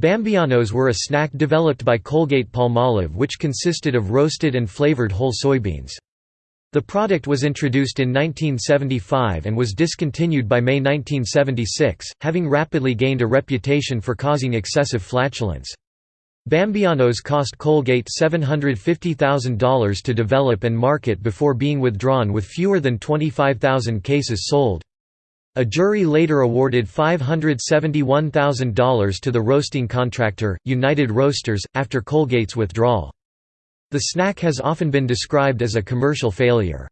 Bambeanos were a snack developed by Colgate-Palmolive which consisted of roasted and flavored whole soybeans. The product was introduced in 1975 and was discontinued by May 1976, having rapidly gained a reputation for causing excessive flatulence. Bambeanos cost Colgate $750,000 to develop and market before being withdrawn with fewer than 25,000 cases sold. A jury later awarded $571,000 to the roasting contractor, United Roasters, after Colgate's withdrawal. The snack has often been described as a commercial failure.